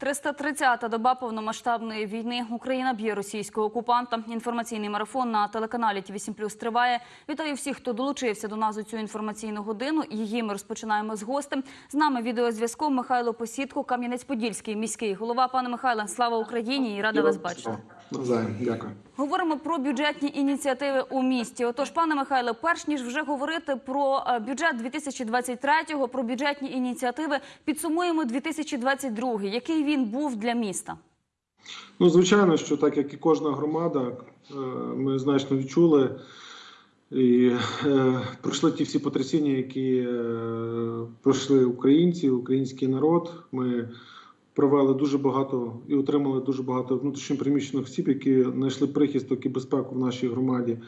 330-та доба повномасштабної війни. Україна б'є російського окупанта. Інформаційний марафон на телеканалі ТВ 7 триває. Вітаю всіх, хто долучився до нас у цю інформаційну годину. Її ми розпочинаємо з гостем. З нами відеозв'язком Михайло Посідко, Кам'янець-Подільський міський голова. Пане Михайле, слава Україні і рада вас бачити. Навзаєм, дякую. Говоримо про бюджетні ініціативи у місті. Отож, пане Михайле, перш ніж вже говорити про е, бюджет 2023-го, про бюджетні ініціативи, підсумуємо 2022 Який він був для міста? Ну, звичайно, що так як і кожна громада, е, ми значно відчули і е, пройшли ті всі потрясіння, які е, пройшли українці, український народ. Ми провели дуже багато і отримали дуже багато внутрішньопереміщених осіб, які знайшли прихисток і безпеку в нашій громаді.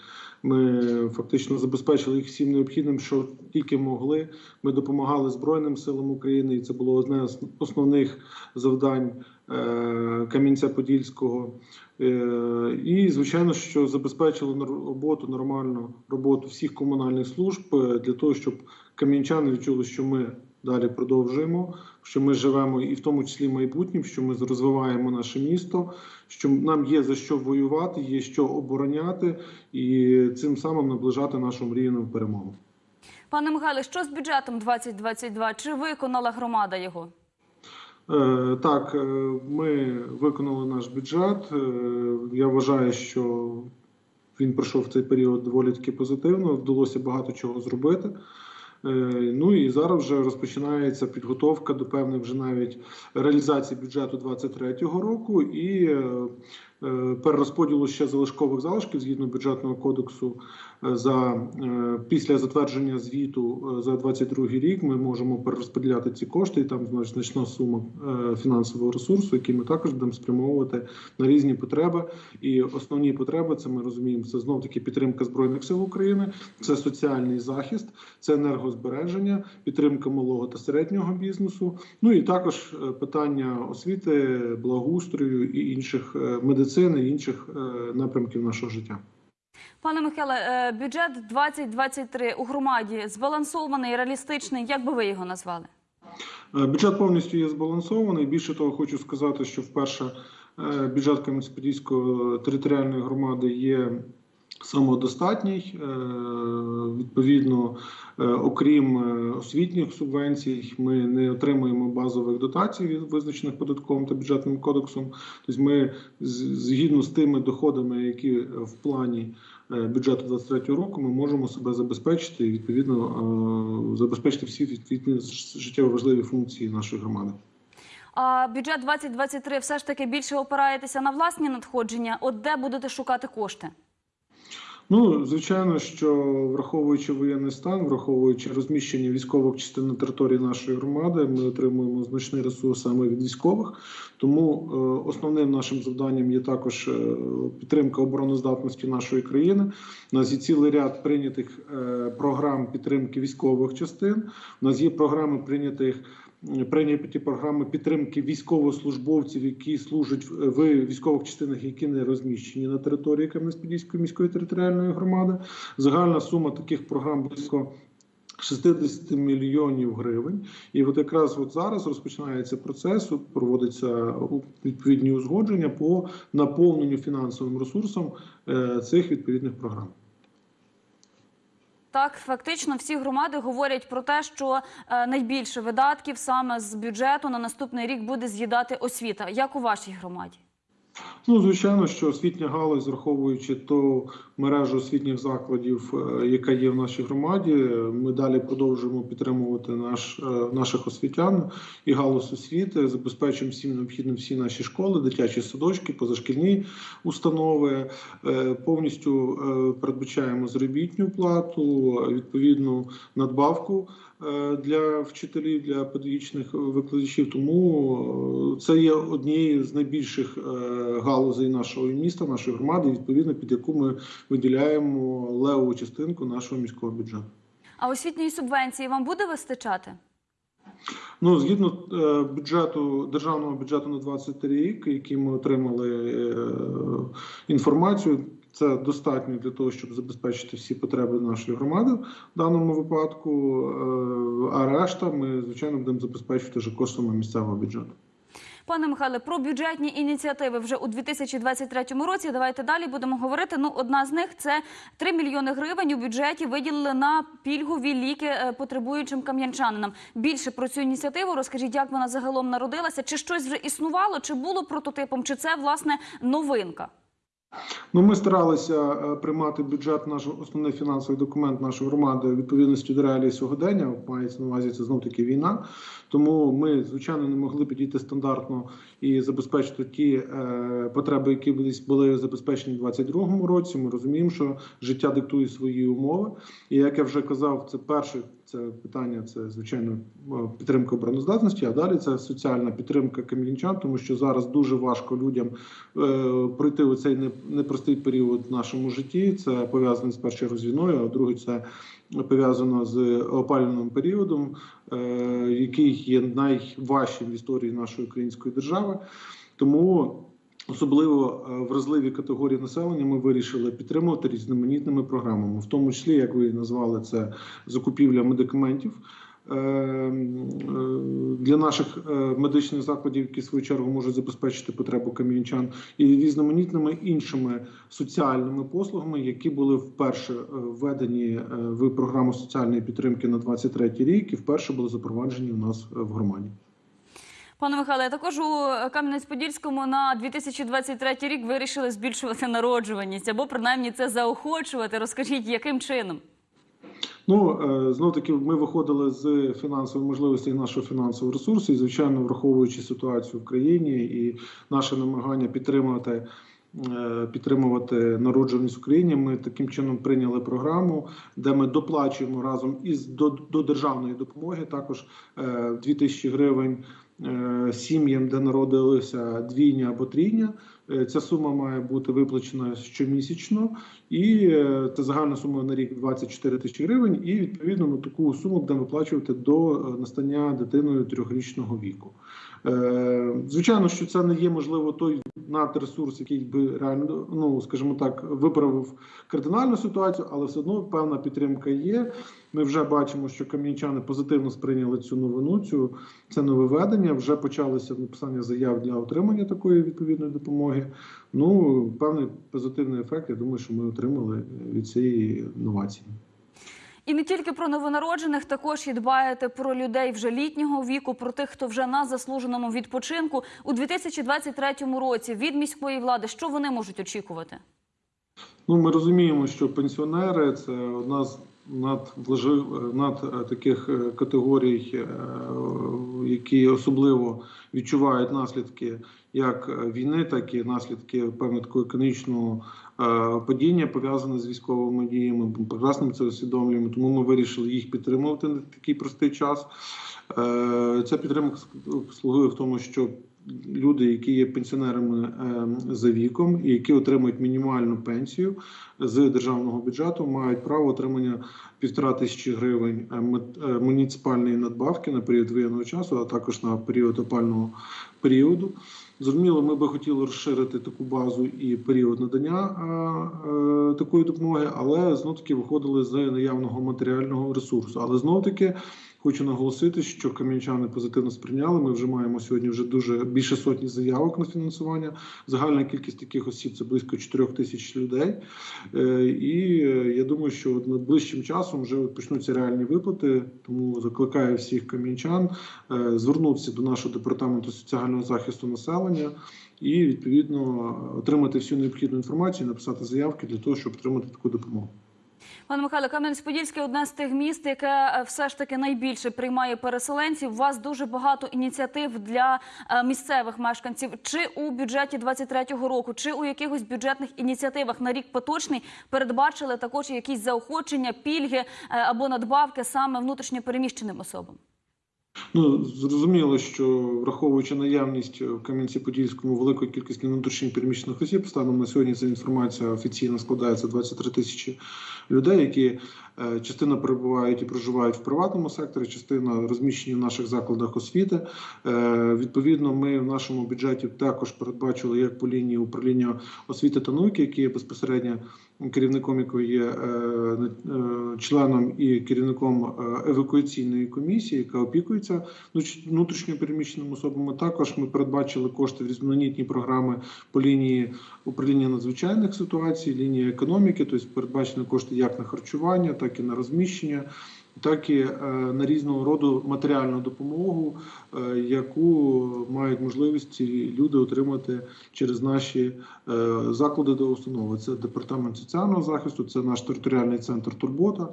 Ми фактично забезпечили їх всім необхідним, що тільки могли. Ми допомагали Збройним силам України, і це було одне з основних завдань е, Кам'янця-Подільського. Е, І звичайно, що забезпечили роботу нормальну роботу всіх комунальних служб е, для того, щоб кам'янчани відчули, що ми далі продовжуємо, що ми живемо і в тому числі майбутнім, що ми розвиваємо наше місто, що нам є за що воювати, є що обороняти, і цим самим наближати нашу мрійну перемогу. Пане Михайле, що з бюджетом 2022? Чи виконала громада його? Е, Так, е, ми виконали наш бюджет. Е, Я вважаю, що він пройшов цей період доволі таки позитивно. Вдалося багато чого зробити. Е, Ну і зараз вже розпочинається підготовка до певних вже навіть реалізації бюджету 2023 року. І е, перерозподілу ще залишкових залишків згідно бюджетного кодексу е, за е, після затвердження звіту е, за 2022 рік. Ми можемо перерозподіляти ці кошти, і там значна сума е, фінансового ресурсу, який ми також будемо спрямовувати на різні потреби. І основні потреби це ми розуміємо. Це знов таки підтримка збройних сил України, це соціальний захист, це енергозбереження, підтримка малого та середнього бізнесу. Ну і також е, питання освіти, благоустрою і інших е, медицини, і інших е, напрямків нашого життя. Пане Михайле, е, бюджет 2023 у громаді збалансований, реалістичний. Як би ви його назвали? Е, Бюджет повністю є збалансований. Більше того, хочу сказати, що вперше бюджет Кам'янець-Подільської територіальної громади є самодостатній. Е, Відповідно, е, окрім е, освітніх субвенцій, ми не отримуємо базових дотацій, визначених податковим та бюджетним кодексом. Тобто, ми згідно з тими доходами, які в плані бюджету 2023 року, ми можемо себе забезпечити і відповідно забезпечити всі відповідні життєво важливі функції нашої громади. А бюджет 2023 все ж таки більше опираєтеся на власні надходження. От де будете шукати кошти? Ну, звичайно, що враховуючи воєнний стан, враховуючи розміщення військових частин на території нашої громади, ми отримуємо значний ресурс саме від військових. Тому е, основним нашим завданням є також е, підтримка обороноздатності нашої країни. У нас є цілий ряд прийнятих е, програм підтримки військових частин. У нас є програми прийнятих. Прийняті програми підтримки військовослужбовців, які служать в військових частинах, які не розміщені на території Кам'янець-Подільської міської територіальної громади. Загальна сума таких програм близько 60 мільйонів гривень. І от якраз от зараз розпочинається процес, проводиться відповідні узгодження по наповненню фінансовим ресурсом е, цих відповідних програм. Так, фактично, всі громади говорять про те, що е, найбільше видатків саме з бюджету на наступний рік буде з'їдати освіта. Як у вашій громаді? Ну, звичайно, що освітня галузь, враховуючи ту мережу освітніх закладів, е, яка є в нашій громаді, ми далі продовжуємо підтримувати наш, е, наших освітян і галузь освіти, забезпечуємо всім необхідним всі наші школи, дитячі садочки, позашкільні установи. Е, Повністю передбачаємо заробітну плату, відповідну надбавку для вчителів, для педагогічних викладачів. Тому е, це є однією з найбільших е, галузей нашого міста, нашої громади, відповідно під яку ми виділяємо левову частинку нашого міського бюджету. А освітньої субвенції вам буде вистачати? Ну, згідно е, бюджету державного бюджету на 23 рік, який ми отримали е, інформацію, це достатньо для того, щоб забезпечити всі потреби нашої громади в даному випадку. Е, а решта ми звичайно будемо забезпечувати вже коштами місцевого бюджету. Пане Михайле, про бюджетні ініціативи вже у 2023 році. Давайте далі будемо говорити. Ну, одна з них це 3 мільйони гривень у бюджеті виділили на пільгові ліки е, потребуючим кам'янчанинам. Більше про цю ініціативу розкажіть, як вона загалом народилася, чи щось вже існувало, чи було прототипом, чи це власне новинка. Ну, ми старалися е, приймати бюджет, наш основний фінансовий документ нашої громади відповідності до реалії сьогодення. Мається на увазі це знов таки війна. Тому ми, звичайно, не могли підійти стандартно і забезпечити ті е, потреби, які колись були забезпечені у 2022 році. Ми розуміємо, що життя диктує свої умови. І як я вже казав, це перше це питання, це звичайно е, підтримка обороноздатності. А далі це соціальна підтримка кам'янчан, тому що зараз дуже важко людям е, пройти у цей не- непростий період в нашому житті. Це пов'язано з першою з війною, а друге це пов'язано з опалювальним періодом, е, який є найважчим в історії нашої української держави. Тому особливо е, вразливі категорії населення ми вирішили підтримувати різноманітними програмами, в тому числі, як ви назвали, це закупівля медикаментів. е, е, Для наших медичних закладів, які в свою чергу можуть забезпечити потребу кам'янчан, і різноманітними іншими соціальними послугами, які були вперше введені в програму соціальної підтримки на 23 рік, і вперше були запроваджені у нас в громаді. Пане Михайле, також у Кам'янець-Подільському на 2023 рік вирішили збільшувати народжуваність або принаймні це заохочувати. Розкажіть, яким чином? Ну знов таки, ми виходили з фінансової можливості нашого фінансового ресурсу, і звичайно, враховуючи ситуацію в країні і наше намагання підтримувати. е, Підтримувати народжуваність в Україні. Ми таким чином прийняли програму, де ми доплачуємо разом із до, до державної допомоги також е, 2 тисячі гривень е, сім'ям, де народилися двійня або трійня. Е, Ця сума має бути виплачена щомісячно, і е, це загальна сума на рік 24 тисячі гривень. І відповідно на таку суму будемо виплачувати до е, настання дитиною трьохрічного віку. Е, Звичайно, що це не є можливо той надресурс, який би реально, ну скажімо так, виправив кардинальну ситуацію, але все одно певна підтримка є. Ми вже бачимо, що кам'янчани позитивно сприйняли цю новину, цю це нововведення. Вже почалося написання заяв для отримання такої відповідної допомоги. Ну певний позитивний ефект. Я думаю, що ми отримали від цієї новації. І не тільки про новонароджених, також і дбаєте про людей вже літнього віку, про тих, хто вже на заслуженому відпочинку у 2023 році від міської влади. Що вони можуть очікувати? Ну, ми розуміємо, що пенсіонери це одна з надвлажив над е, таких е, категорій, е, які особливо відчувають наслідки як війни, так і наслідки певно такого економічного е, падіння пов'язане з військовими діями. Ми прекрасно це усвідомлюємо, тому ми вирішили їх підтримувати на такий простий час. Е, Ця підтримка слугує в тому, що люди, які є пенсіонерами е, за віком і які отримують мінімальну пенсію з державного бюджету, мають право отримання півтора тисячі гривень е, е, муніципальної надбавки на період воєнного часу, а також на період опального періоду. Зрозуміло, ми би хотіли розширити таку базу і період надання е, такої допомоги, але знов таки виходили з наявного матеріального ресурсу. Але знов таки хочу наголосити, що кам'янчани позитивно сприйняли. Ми вже маємо сьогодні вже дуже більше сотні заявок на фінансування. Загальна кількість таких осіб це близько 4 тисяч людей. Е, І е, я думаю, що от найближчим часом вже почнуться реальні виплати. Тому закликаю всіх кам'янчан е, звернутися до нашого департаменту соціального захисту населення і відповідно отримати всю необхідну інформацію, написати заявки для того, щоб отримати таку допомогу. Пане Михайло, Кам'янець-Подільський – одне з тих міст, яке е, все ж таки найбільше приймає переселенців. У вас дуже багато ініціатив для е, місцевих мешканців. Чи у бюджеті 23-го року, чи у якихось бюджетних ініціативах на рік поточний передбачили також якісь заохочення, пільги е, або надбавки саме внутрішньопереміщеним особам? Ну зрозуміло, що враховуючи наявність в Кам'янці-Подільському великої кількості внутрішніх переміщених осіб, станом на сьогодні ця інформація офіційно складається 23 тисячі людей, які е, частина перебувають і проживають в приватному секторі, частина розміщені в наших закладах освіти. Е, Відповідно, ми в нашому бюджеті також передбачили як по лінії управління освіти та науки, які є безпосередньо керівником якої є е, е, членом і керівником е, евакуаційної комісії, яка опікується внутрішньо переміщеними особами. Також ми передбачили кошти в різноманітні програми по лінії управління надзвичайних ситуацій, лінії економіки, тобто передбачені кошти як на харчування, так і на розміщення. Так і е, на різного роду матеріальну допомогу, е, яку мають можливість люди отримати через наші е, заклади до установи. Це департамент соціального захисту, це наш територіальний центр Турбота.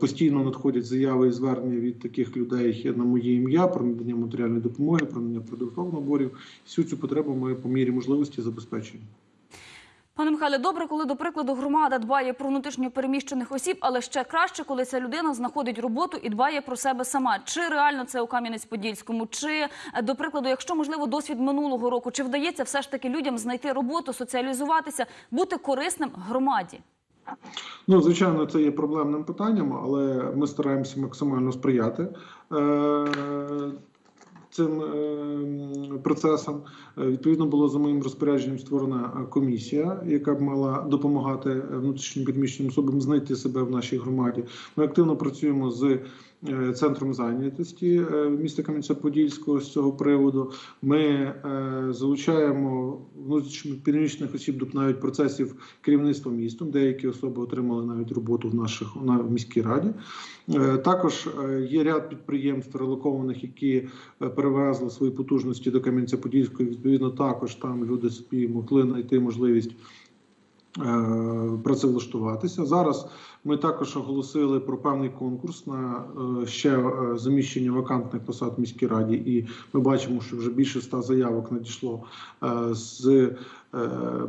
Постійно надходять заяви і звернення від таких людей на моє ім'я про надання матеріальної допомоги, про надання продуктових наборів. Всю цю потребу ми по мірі можливості забезпечуємо. Пане Михайле, добре, коли до прикладу громада дбає про внутрішньо переміщених осіб, але ще краще, коли ця людина знаходить роботу і дбає про себе сама. Чи реально це у Кам'янець-Подільському? Чи е, до прикладу, якщо можливо досвід минулого року, чи вдається все ж таки людям знайти роботу, соціалізуватися, бути корисним громаді? Ну, звичайно, це є проблемним питанням, але ми стараємося максимально сприяти е, цим процесом. Е, Відповідно, було за моїм розпорядженням створена е, комісія, яка б мала допомагати внутрішнім переміщеним особам знайти себе в нашій громаді. Ми активно працюємо з е, центром зайнятості е, міста Кам'янця-Подільського з цього приводу. Ми е, залучаємо внутрішньо осіб до навіть процесів керівництва містом. Деякі особи отримали навіть роботу в наших на міській раді. Е, Також е, є ряд підприємств релокованих, які е, перевезли свої потужності до Кам'янця-Подільського. Відповідно, також там люди собі могли знайти можливість е, працевлаштуватися. Зараз ми також оголосили про певний конкурс на е, ще е, заміщення вакантних посад в міській раді, і ми бачимо, що вже більше ста заявок надійшло е, з е,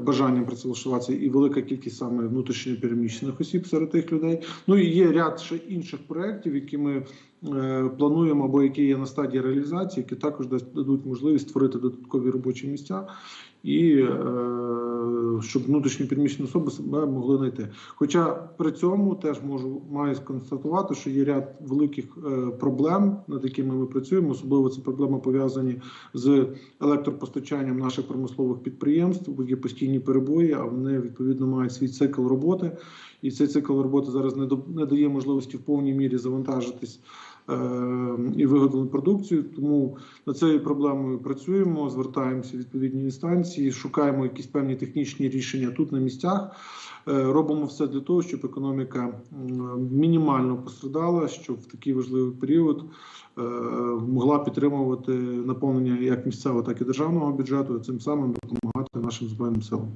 бажанням працевлаштуватися, і велика кількість саме внутрішньо переміщених осіб серед тих людей. Ну і є ряд ще інших проєктів, які ми е, плануємо або які є на стадії реалізації, які також дадуть можливість створити додаткові робочі місця. І е, щоб внутрішні переміщені особи себе могли знайти. Хоча при цьому теж можу маю сконстатувати, що є ряд великих е, проблем, над якими ми працюємо. Особливо це проблеми пов'язані з електропостачанням наших промислових підприємств, бо є постійні перебої, а вони відповідно мають свій цикл роботи. І цей цикл роботи зараз не до- не дає можливості в повній мірі завантажитись і виготовлену продукцію. Тому над цією проблемою працюємо, звертаємося в відповідні інстанції, шукаємо якісь певні технічні рішення тут на місцях. Е, Робимо все для того, щоб економіка мінімально пострадала, щоб в такий важливий період е, могла підтримувати наповнення як місцевого, так і державного бюджету, і цим самим допомагати нашим збройним силам.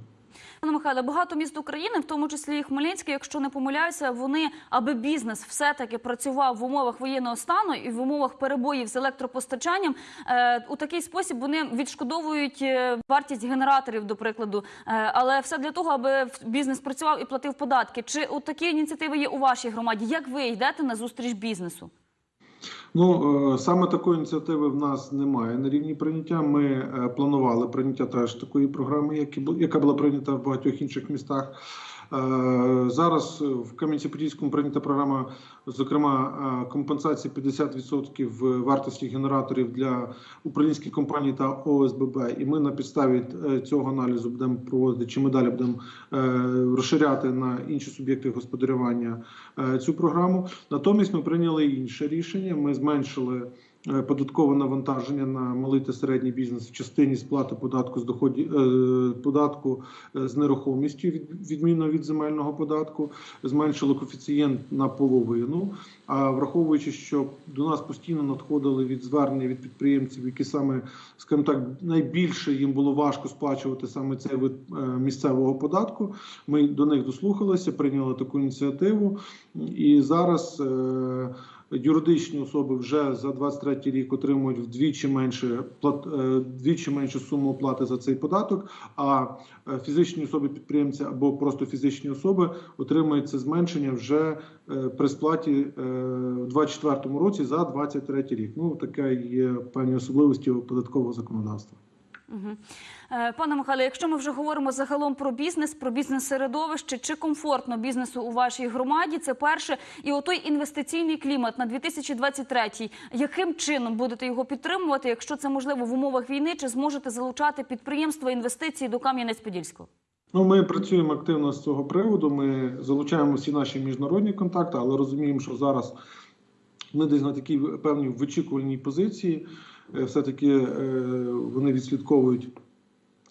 Пане Михайле, багато міст України, в тому числі і Хмельницький, якщо не помиляюся, вони, аби бізнес все-таки працював в умовах воєнного стану і в умовах перебоїв з електропостачанням, е, у такий спосіб вони відшкодовують е, вартість генераторів, до прикладу. Е, але все для того, аби бізнес працював і платив податки. Чи от такі ініціативи є у вашій громаді? Як ви йдете на зустріч бізнесу? Ну е, саме такої ініціативи в нас немає на рівні прийняття. Ми е, планували прийняття теж такої програми, яка була прийнята в багатьох інших містах. Е, Зараз в Кам'янці-Подільському прийнята програма, зокрема е, компенсації 50% вартості генераторів для українських компаній та ОСББ. І ми на підставі е, цього аналізу будемо проводити, чи ми далі будемо розширяти на інші суб'єкти господарювання цю програму. Натомість ми прийняли інше рішення. Ми зменшили податкове навантаження на малий та середній бізнес в частині сплати податку з доходів е, податку е, з нерухомістю від відмінно від земельного податку. Зменшили коефіцієнт на половину. А враховуючи, що до нас постійно надходили від звернення від підприємців, які саме, скажімо так, найбільше їм було важко сплачувати саме цей вид е, місцевого податку. Ми до них дослухалися, прийняли таку ініціативу, і зараз. Юридичні особи вже за 23 рік отримують вдвічі менше е, вдвічі меншу суму оплати за цей податок. А е, фізичні особи підприємці або просто фізичні особи отримують це зменшення вже е, при сплаті в 24 році за 23 рік. Ну така є певні особливості податкового законодавства. Е, Пане Михайло, якщо ми вже говоримо загалом про бізнес, про бізнес-середовище, чи комфортно бізнесу у вашій громаді? Це перше. І отой інвестиційний клімат на 2023, яким чином будете його підтримувати, якщо це можливо в умовах війни, чи зможете залучати підприємства інвестиції до Кам'янець-Подільського? Ну, ми працюємо активно з цього приводу. Ми залучаємо всі наші міжнародні контакти, але розуміємо, що зараз ми десь на такій певній вичікувальній позиції. Е, Все-таки е, вони відслідковують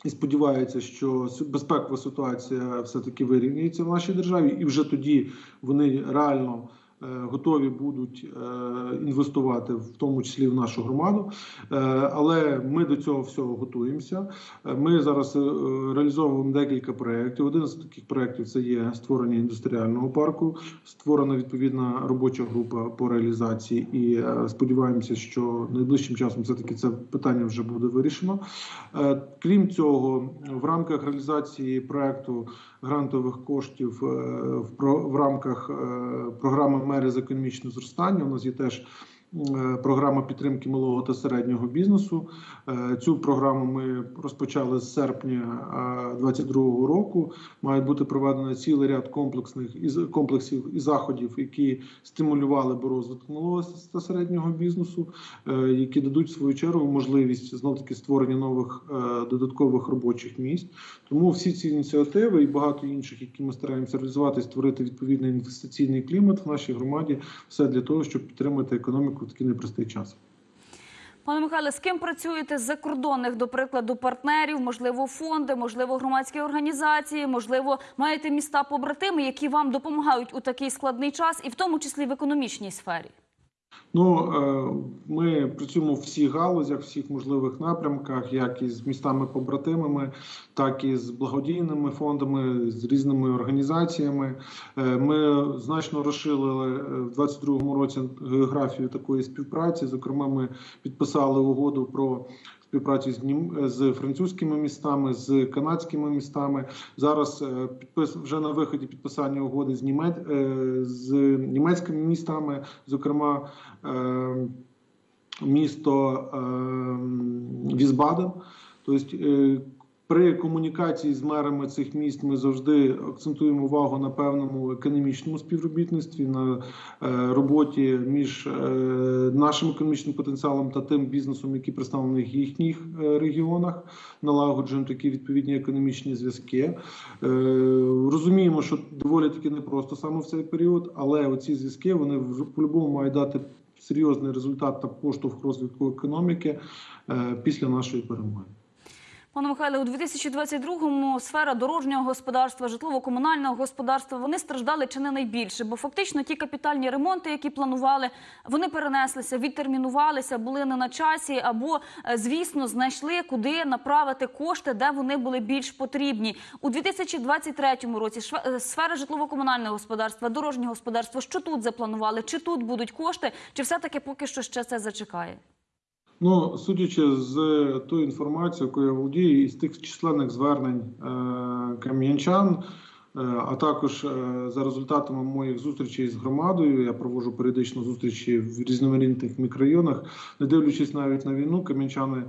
і сподіваються, що безпекова ситуація все-таки вирівнюється в нашій державі, і вже тоді вони реально. Е, Готові будуть е, інвестувати в тому числі в нашу громаду, Е, але ми до цього всього готуємося. Ми зараз реалізовуємо декілька проєктів. Один з таких проєктів це є створення індустріального парку, створена відповідна робоча група по реалізації, і сподіваємося, що найближчим часом все таки це питання вже буде вирішено. Крім цього, в рамках реалізації проекту грантових коштів в рамках програми мери з економічного зростання у нас є теж. Е, Програма підтримки малого та середнього бізнесу. Е, Цю програму ми розпочали з серпня 2022 року. Має бути проведено цілий ряд комплексних комплексів і заходів, які стимулювали би розвиток малого та середнього бізнесу, е, які дадуть в свою чергу можливість знов таки створення нових додаткових робочих місць. Тому всі ці ініціативи і багато інших, які ми стараємося реалізувати, створити відповідний інвестиційний клімат в нашій громаді, все для того, щоб підтримати економіку такий непростий час. Пане Михайле, з ким працюєте з закордонних, до прикладу, партнерів, можливо, фонди, можливо, громадські організації, можливо, маєте міста побратими, які вам допомагають у такий складний час, і в тому числі в економічній сфері? Ну е, ми працюємо в всіх галузях, всіх можливих напрямках, як із містами-побратимами, так і з благодійними фондами, з різними організаціями. Е, Ми значно розширили е, в 2022 році географію такої співпраці. Зокрема, ми підписали угоду про. Співпрацю з нім з французькими містами, з канадськими містами. Зараз е, підпис вже на виході підписання угоди з німець е, з німецькими містами, зокрема е, місто е, Візбаден. Тобто е, при комунікації з мерами цих міст ми завжди акцентуємо увагу на певному економічному співробітництві, на е, роботі між е, нашим економічним потенціалом та тим бізнесом, який представлений в їхніх е, регіонах, налагоджуємо такі відповідні економічні зв'язки. Розуміємо, що доволі таки непросто саме в цей період, але оці зв'язки вони по-любому мають дати серйозний результат та поштовх розвитку економіки після нашої перемоги. Пане Михайле, у 2022-му сфера дорожнього господарства, житлово-комунального господарства вони страждали чи не найбільше, бо фактично ті капітальні ремонти, які планували, вони перенеслися, відтермінувалися, були не на часі, або, е, звісно, знайшли, куди направити кошти, де вони були більш потрібні. У 2023 році е, сфера житлово-комунального господарства, дорожнього господарства, що тут запланували? Чи тут будуть кошти, чи все-таки поки що ще це зачекає? Ну, судячи з тою інформацією, якою я володію, і з тих численних звернень е, кам'янчан, е, а також е, за результатами моїх зустрічей з громадою, я проводжу періодично зустрічі в різноманітних мікрорайонах, не дивлячись навіть на війну, кам'янчани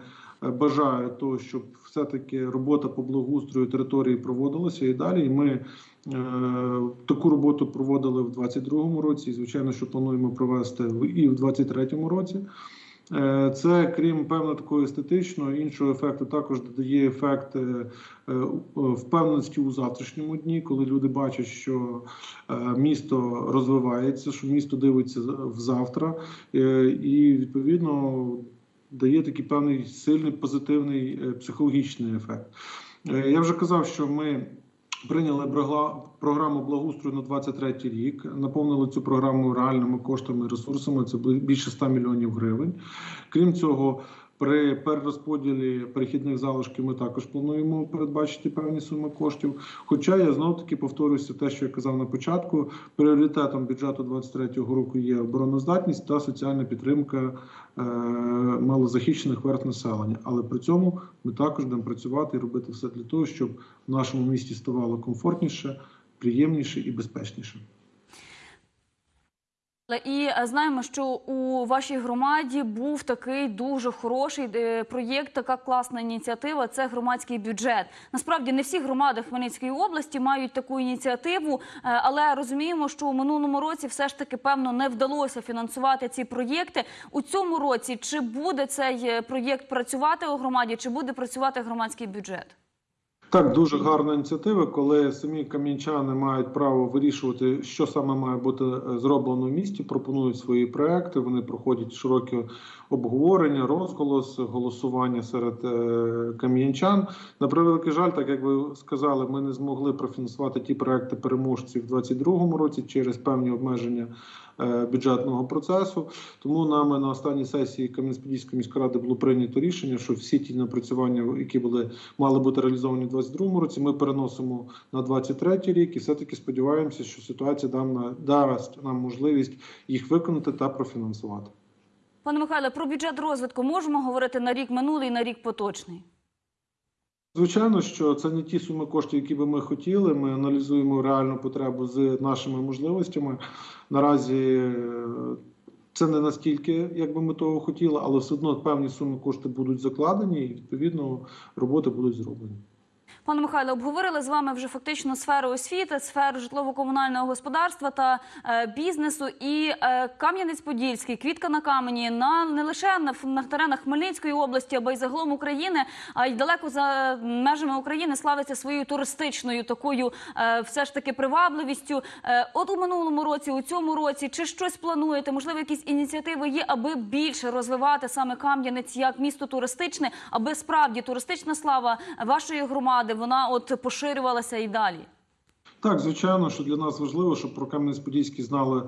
е, бажають того, щоб все-таки робота по благоустрою території проводилася і далі. І ми е, таку роботу проводили в 2022 році, і звичайно, що плануємо провести і в 2023 році. Е, Це крім певно такого естетичного, іншого ефекту також додає ефект е, е, впевненості у завтрашньому дні, коли люди бачать, що місто розвивається, що місто дивиться в завтра, і відповідно дає такий певний сильний позитивний психологічний ефект. Я вже казав, що ми. Прийняли програму благоустрою на 23 рік, наповнили цю програму реальними коштами і ресурсами. Це більше 100 мільйонів гривень. Крім цього, при перерозподілі перехідних залишків ми також плануємо передбачити певні суми коштів. Хоча я знов таки повторюся те, що я казав на початку. Пріоритетом бюджету 2023 року є обороноздатність та соціальна підтримка е, малозахищених верт населення. Але при цьому ми також будемо працювати і робити все для того, щоб в нашому місті ставало комфортніше, приємніше і безпечніше. І е, знаємо, що у вашій громаді був такий дуже хороший е, проєкт, така класна ініціатива. Це громадський бюджет. Насправді не всі громади Хмельницької області мають таку ініціативу, е, але розуміємо, що у минулому році все ж таки певно не вдалося фінансувати ці проєкти. У цьому році чи буде цей проєкт працювати у громаді, чи буде працювати громадський бюджет? Так, дуже гарна ініціатива, коли самі кам'янчани мають право вирішувати, що саме має бути е, зроблено в місті, пропонують свої проекти. Вони проходять широкі обговорення, розголос, голосування серед е, кам'янчан. На превеликий жаль, так як ви сказали, ми не змогли профінансувати ті проекти переможців у 2022 році через певні обмеження бюджетного процесу. Тому нами на останній сесії Кам'янець-Подільської міської ради було прийнято рішення, що всі ті напрацювання, які були мали бути реалізовані у 2022 році, ми переносимо на 2023 рік і все-таки сподіваємося, що ситуація дам- дасть нам можливість їх виконати та профінансувати. Пане Михайле, про бюджет розвитку можемо говорити на рік минулий на рік поточний. Звичайно, що це не ті суми коштів, які би ми хотіли. Ми аналізуємо реальну потребу з нашими можливостями. Наразі е, це не настільки, як би ми того хотіли, але все одно певні суми коштів будуть закладені, і відповідно роботи будуть зроблені. Пане Михайло, обговорили з вами вже фактично сферу освіти, сферу житлово-комунального господарства та е, бізнесу. І е, Кам'янець-Подільський, квітка на камені на не лише на, на теренах Хмельницької області, або й загалом України, а й далеко за межами України славиться своєю туристичною такою, е, все ж таки привабливістю. Е, от у минулому році, у цьому році, чи щось плануєте? Можливо, якісь ініціативи є, аби більше розвивати саме Кам'янець як місто туристичне, аби справді туристична слава вашої громади вона от поширювалася і далі. Так, звичайно, що для нас важливо, щоб про Кам'янець-Подільський знали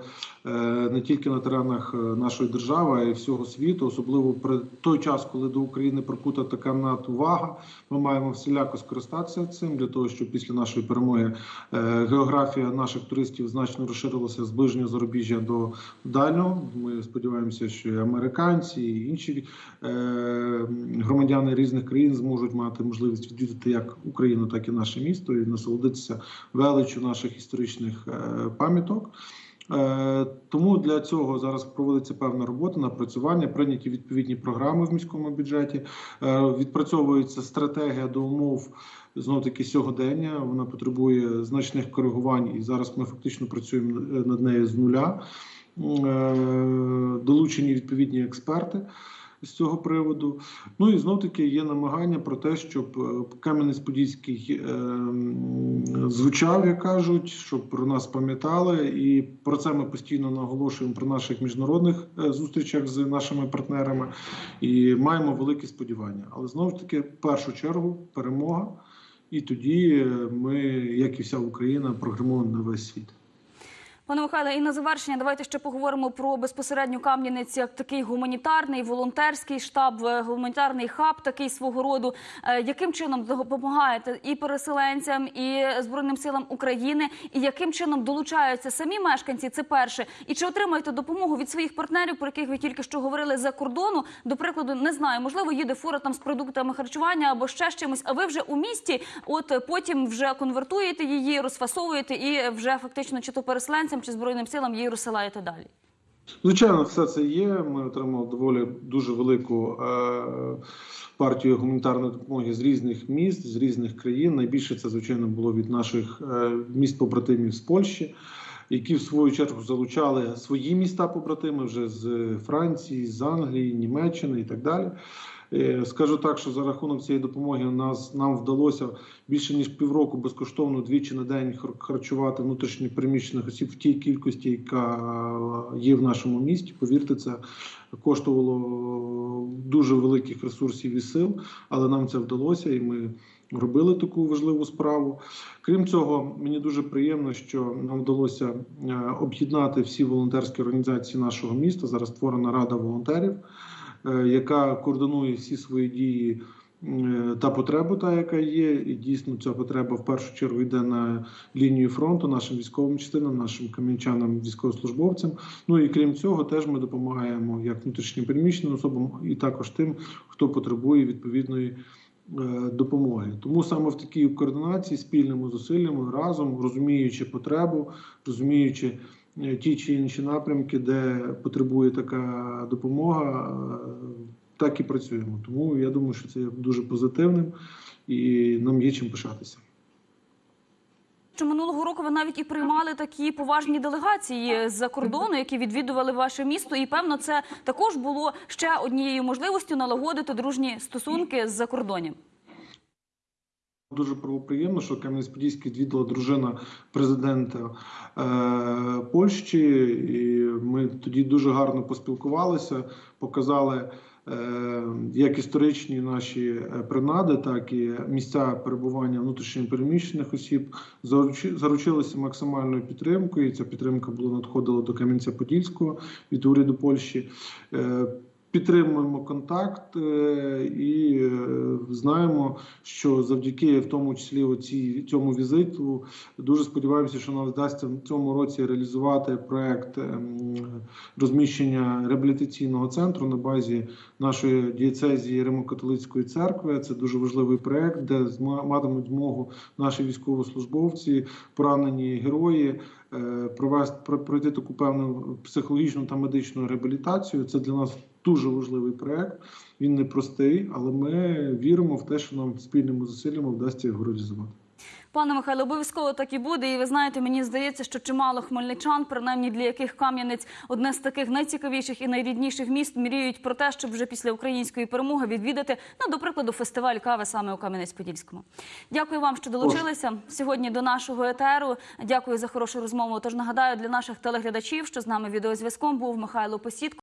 е, не тільки на теренах е, нашої держави, а й всього світу, особливо при той час, коли до України прикута така надувага. Ми маємо всіляко скористатися цим для того, щоб після нашої перемоги е, географія наших туристів значно розширилася з ближнього зарубіжжя до дальнього. Ми сподіваємося, що і американці і інші громадяни різних країн зможуть мати можливість відвідати як Україну, так і наше місто і насолодитися величу наших історичних е, пам'яток. Е, Тому для цього зараз проводиться певна робота, напрацювання, прийняті відповідні програми в міському бюджеті. Е, Відпрацьовується стратегія до умов знов таки сьогодення. Вона потребує значних коригувань, і зараз ми фактично працюємо над нею з нуля. Долучені відповідні експерти з цього приводу. Ну і знов таки є намагання про те, щоб е, Кам'янець-Подільський е, звучав, як кажуть, щоб про нас пам'ятали. І про це ми постійно наголошуємо про наших міжнародних е, зустрічах з нашими партнерами і маємо великі сподівання. Але знову ж таки, в першу чергу, перемога. І тоді ми, як і вся Україна, прогремуємо на весь світ. Пане Михайле, і на завершення давайте ще поговоримо про безпосередньо Кам'янець як такий гуманітарний волонтерський штаб, е, гуманітарний хаб, такий свого роду. Е, Яким чином допомагаєте і переселенцям, і збройним силам України, і яким чином долучаються самі мешканці? Це перше, і чи отримуєте допомогу від своїх партнерів, про яких ви тільки що говорили за кордону? До прикладу, не знаю, можливо, їде фура там з продуктами харчування або ще з чимось. А ви вже у місті, от е, потім вже конвертуєте її, розфасовуєте і вже фактично чи то переселенцям, чи збройним силам її розсилаєте далі. Звичайно, все це є. Ми отримали доволі дуже велику е, партію гуманітарної допомоги з різних міст, з різних країн. Найбільше це, звичайно, було від наших е, міст побратимів з Польщі, які в свою чергу залучали свої міста побратими вже з Франції, з Англії, Німеччини і так далі. Е, Скажу так, що за рахунок цієї допомоги нас нам вдалося більше ніж півроку безкоштовно двічі на день хар- харчувати внутрішньо переміщених осіб в тій кількості, яка є в нашому місті. Повірте, це коштувало дуже великих ресурсів і сил, але нам це вдалося, і ми робили таку важливу справу. Крім цього, мені дуже приємно, що нам вдалося е, об'єднати всі волонтерські організації нашого міста. Зараз створена рада волонтерів е, яка координує всі свої дії е, та потребу, та яка є, і дійсно ця потреба в першу чергу йде на лінію фронту нашим військовим частинам, нашим кам'янчанам, військовослужбовцям. Ну і крім цього, теж ми допомагаємо як внутрішньо переміщеним особам, і також тим, хто потребує відповідної. е, Допомоги тому саме в такій координації спільними зусиллями разом розуміючи потребу, розуміючи е, ті чи інші напрямки, де потребує така допомога, е, так і працюємо. Тому я думаю, що це є дуже позитивним і нам є чим пишатися. Що минулого року ви навіть і приймали такі поважні делегації з-за кордону, які відвідували ваше місто, і певно, це також було ще однією можливістю налагодити дружні стосунки з закордонням. Дуже приємно, що Кам'янець-Подільський відвідала дружина президента е, Польщі, і ми тоді дуже гарно поспілкувалися, показали е, як історичні наші е, принади, так і місця перебування внутрішньопереміщених осіб. Заручилися максимальною підтримкою. і Ця підтримка була надходила до Кам'янця-Подільського від уряду Польщі. Е, Підтримуємо контакт е, і е, знаємо, що завдяки в тому числі оці, цьому візиту дуже сподіваємося, що нам вдасться в цьому році реалізувати проект ем, розміщення реабілітаційного центру на базі нашої дієцезії Римо-католицької церкви. Це дуже важливий проект, де матимуть змогу наші військовослужбовці, поранені герої. Е, Провести про- пройти таку певну психологічну та медичну реабілітацію. Це для нас дуже важливий проект. Він непростий, але ми віримо в те, що нам спільними зусиллями вдасться його реалізувати. Пане Михайло, обов'язково так і буде. І ви знаєте, мені здається, що чимало хмельничан, принаймні для яких Кам'янець одне з таких найцікавіших і найрідніших міст, мріють про те, щоб вже після української перемоги відвідати, ну, до прикладу, фестиваль кави саме у Кам'янець-Подільському. Дякую вам, що долучилися сьогодні до нашого етеру. Дякую за хорошу розмову. Тож нагадаю для наших телеглядачів, що з нами відеозв'язком був Михайло Посідко.